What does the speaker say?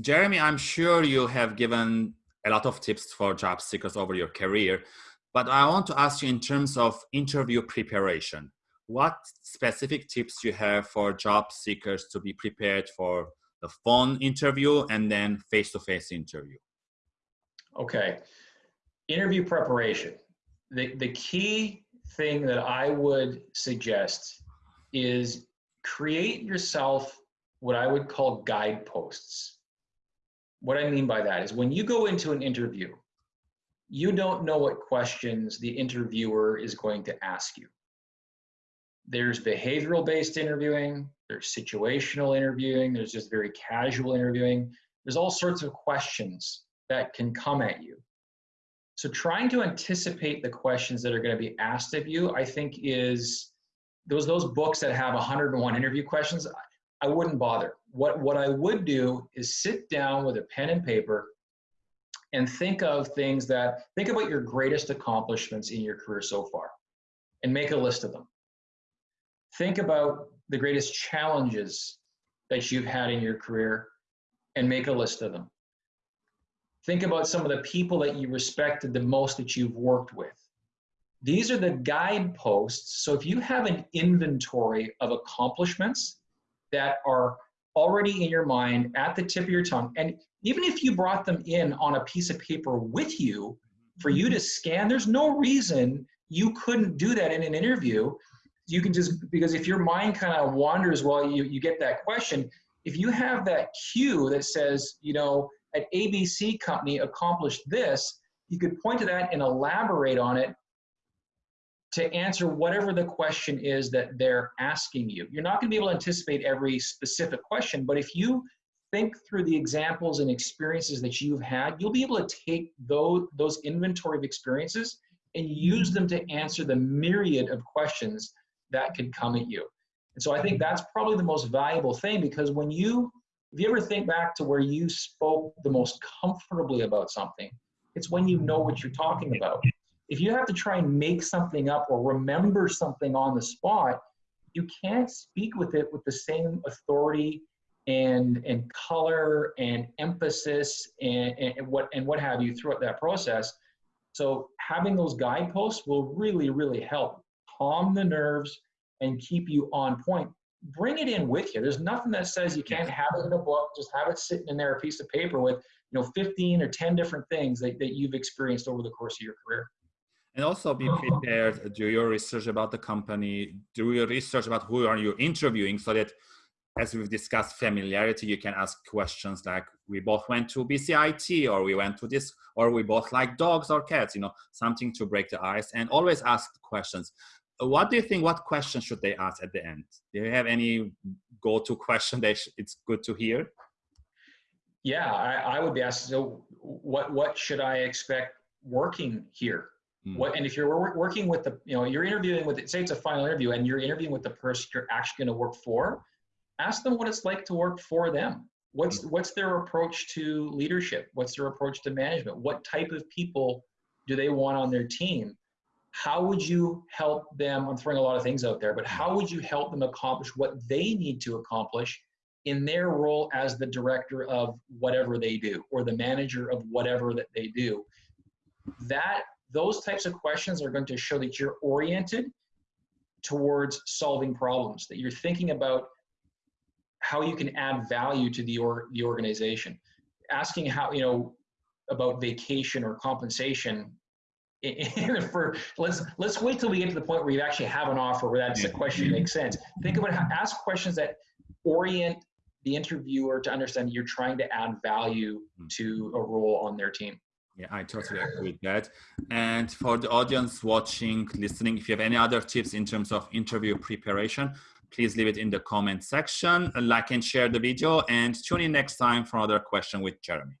Jeremy, I'm sure you have given a lot of tips for job seekers over your career, but I want to ask you in terms of interview preparation, what specific tips you have for job seekers to be prepared for the phone interview and then face-to-face -face interview? Okay, interview preparation. The, the key thing that I would suggest is create yourself what I would call guideposts. What I mean by that is when you go into an interview, you don't know what questions the interviewer is going to ask you. There's behavioral based interviewing, there's situational interviewing, there's just very casual interviewing. There's all sorts of questions that can come at you. So trying to anticipate the questions that are going to be asked of you, I think is those those books that have 101 interview questions, I wouldn't bother. What what I would do is sit down with a pen and paper and think of things that think about your greatest accomplishments in your career so far and make a list of them. Think about the greatest challenges that you've had in your career and make a list of them. Think about some of the people that you respected the most that you've worked with. These are the guideposts. So if you have an inventory of accomplishments that are already in your mind at the tip of your tongue, and even if you brought them in on a piece of paper with you for you to scan, there's no reason you couldn't do that in an interview. You can just, because if your mind kind of wanders while you, you get that question, if you have that cue that says, you know, at ABC company accomplished this, you could point to that and elaborate on it to answer whatever the question is that they're asking you. You're not going to be able to anticipate every specific question, but if you think through the examples and experiences that you've had, you'll be able to take those, those inventory of experiences and use them to answer the myriad of questions that could come at you. And so I think that's probably the most valuable thing because when you if you ever think back to where you spoke the most comfortably about something, it's when you know what you're talking about. If you have to try and make something up or remember something on the spot, you can't speak with it with the same authority and and color and emphasis and, and what and what have you throughout that process. So having those guideposts will really, really help calm the nerves and keep you on point bring it in with you. There's nothing that says you can't have it in a book. Just have it sitting in there, a piece of paper with, you know, 15 or 10 different things that, that you've experienced over the course of your career. And also be prepared, do your research about the company, do your research about who are you interviewing so that as we've discussed familiarity, you can ask questions like we both went to BCIT or we went to this or we both like dogs or cats, you know, something to break the ice and always ask questions. What do you think what questions should they ask at the end? Do you have any go-to question that it's good to hear? Yeah i, I would be asking so what what should i expect working here mm. what and if you're working with the you know you're interviewing with say it's a final interview and you're interviewing with the person you're actually going to work for ask them what it's like to work for them what's mm. what's their approach to leadership what's their approach to management what type of people do they want on their team how would you help them? I'm throwing a lot of things out there, but how would you help them accomplish what they need to accomplish in their role as the director of whatever they do or the manager of whatever that they do? That those types of questions are going to show that you're oriented towards solving problems, that you're thinking about how you can add value to the or, the organization. Asking how, you know, about vacation or compensation for let's let's wait till we get to the point where you actually have an offer where that's a question that makes sense. Think about how ask questions that orient the interviewer to understand you're trying to add value hmm. to a role on their team. Yeah, I totally agree with that. And for the audience watching, listening, if you have any other tips in terms of interview preparation, please leave it in the comment section. Like and share the video and tune in next time for another question with Jeremy.